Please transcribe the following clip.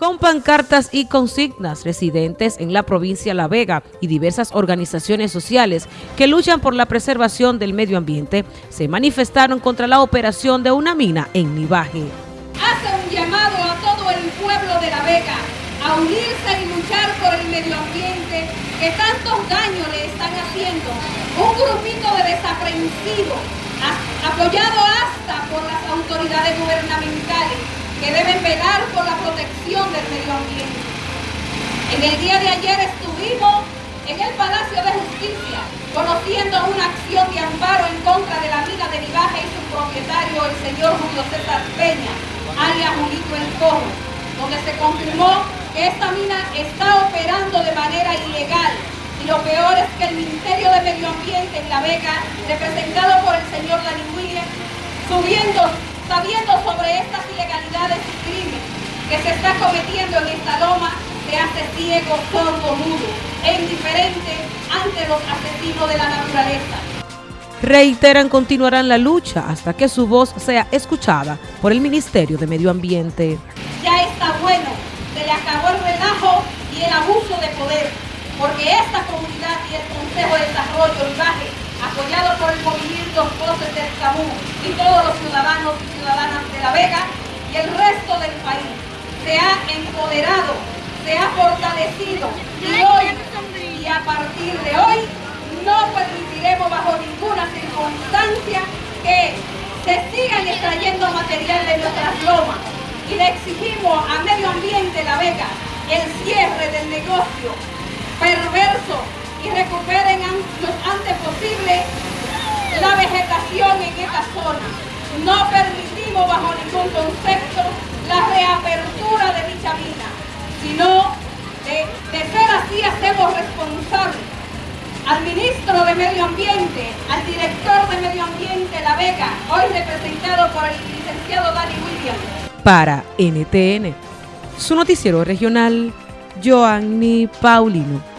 Con pancartas y consignas, residentes en la provincia La Vega y diversas organizaciones sociales que luchan por la preservación del medio ambiente se manifestaron contra la operación de una mina en Nivaje. Hace un llamado a todo el pueblo de La Vega a unirse y luchar por el medio ambiente que tantos daños le están haciendo. Un grupito de desaprensivos, apoyado hasta por las autoridades gubernamentales, que deben velar por la protección del medio ambiente. En el día de ayer estuvimos en el Palacio de Justicia conociendo una acción de amparo en contra de la mina de Nivaje y su propietario, el señor Julio César Peña, alias Julito El Cojo, donde se confirmó que esta mina está operando de manera ilegal y lo peor es que el Ministerio de Medio Ambiente en La Vega, representado por el señor Dani Williams, subiendo sabiendo sobre estas ilegalidades y crímenes que se está cometiendo en esta loma, se hace ciego, sordo, mudo e indiferente ante los asesinos de la naturaleza. Reiteran continuarán la lucha hasta que su voz sea escuchada por el Ministerio de Medio Ambiente. Ya está bueno, se le acabó el relajo y el abuso de poder, porque esta comunidad y el Consejo de Desarrollo Baje apoyado por el movimiento Voces del Cabú y todos los ciudadanos y ciudadanas de La Vega y el resto del país, se ha empoderado, se ha fortalecido y hoy y a partir de hoy no permitiremos bajo ninguna circunstancia que se sigan extrayendo material de nuestras lomas. Y le exigimos a Medio Ambiente La Vega el cierre del negocio perverso y recuperen lo antes posible la vegetación en esta zona. No permitimos bajo ningún concepto la reapertura de dicha mina, sino de, ser responsable al ministro de Medio Ambiente, al director de Medio Ambiente La Vega, hoy representado por el licenciado Dani Williams. Para NTN, su noticiero regional, Joanny Paulino.